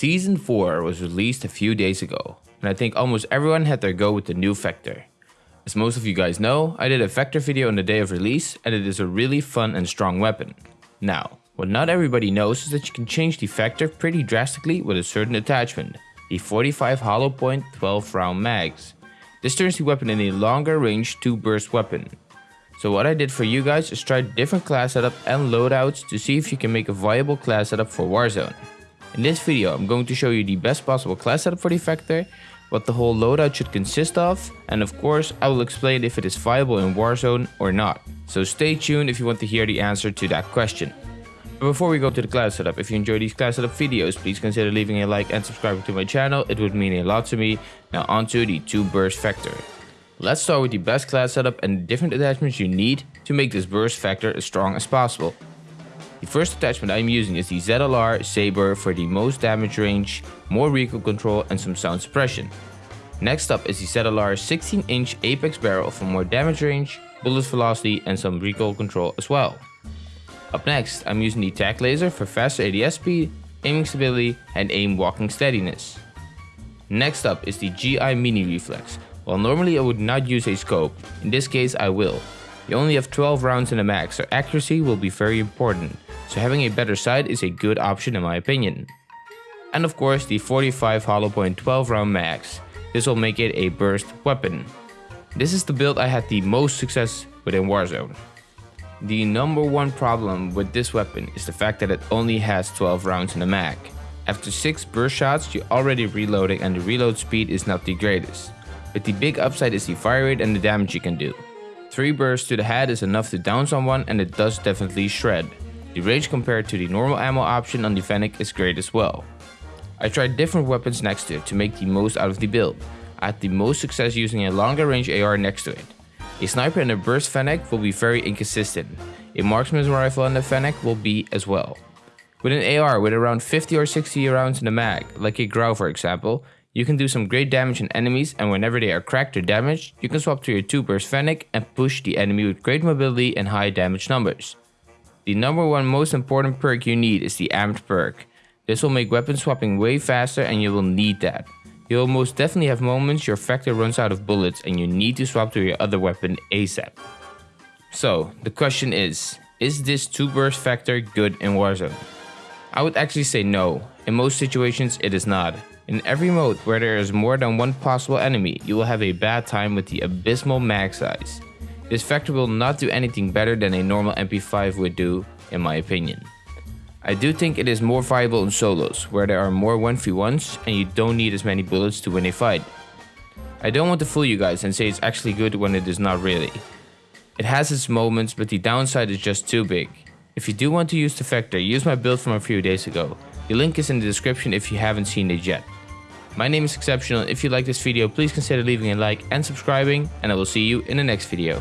Season 4 was released a few days ago, and I think almost everyone had their go with the new Vector. As most of you guys know, I did a Vector video on the day of release and it is a really fun and strong weapon. Now, what not everybody knows is that you can change the Vector pretty drastically with a certain attachment, the 45 hollow point 12 round mags. This turns the weapon into a longer range 2 burst weapon. So what I did for you guys is try different class setup and loadouts to see if you can make a viable class setup for Warzone. In this video, I'm going to show you the best possible class setup for the Vector, what the whole loadout should consist of, and of course, I will explain if it is viable in Warzone or not. So stay tuned if you want to hear the answer to that question. But before we go to the class setup, if you enjoy these class setup videos, please consider leaving a like and subscribing to my channel, it would mean a lot to me. Now onto the 2 burst Vector. Let's start with the best class setup and the different attachments you need to make this burst Vector as strong as possible. The first attachment I'm using is the ZLR Sabre for the most damage range, more recoil control and some sound suppression. Next up is the ZLR 16 inch Apex barrel for more damage range, bullet velocity and some recoil control as well. Up next, I'm using the TAC laser for faster ADS speed, aiming stability and aim walking steadiness. Next up is the GI Mini Reflex. While normally I would not use a scope, in this case I will. You only have 12 rounds in the mag, so accuracy will be very important so having a better sight is a good option in my opinion. And of course the 45 hollow point 12 round mags, this will make it a burst weapon. This is the build I had the most success with in Warzone. The number one problem with this weapon is the fact that it only has 12 rounds in the mag. After 6 burst shots you're already reloading and the reload speed is not the greatest. But the big upside is the fire rate and the damage you can do. 3 bursts to the head is enough to down someone and it does definitely shred. The range compared to the normal ammo option on the Fennec is great as well. I tried different weapons next to it to make the most out of the build. I had the most success using a longer range AR next to it. A sniper and a burst Fennec will be very inconsistent. A marksman rifle and a Fennec will be as well. With an AR with around 50 or 60 rounds in the mag, like a Grau for example, you can do some great damage on enemies and whenever they are cracked or damaged, you can swap to your 2 burst Fennec and push the enemy with great mobility and high damage numbers. The number one most important perk you need is the Amped perk. This will make weapon swapping way faster and you will need that. You will most definitely have moments your Vector runs out of bullets and you need to swap to your other weapon ASAP. So, the question is, is this 2 burst Vector good in Warzone? I would actually say no, in most situations it is not. In every mode where there is more than one possible enemy, you will have a bad time with the abysmal mag size. This Vector will not do anything better than a normal MP5 would do, in my opinion. I do think it is more viable in solos, where there are more 1v1s and you don't need as many bullets to win a fight. I don't want to fool you guys and say it's actually good when it is not really. It has its moments, but the downside is just too big. If you do want to use the Vector, use my build from a few days ago. The link is in the description if you haven't seen it yet. My name is Exceptional, if you like this video please consider leaving a like and subscribing and I will see you in the next video.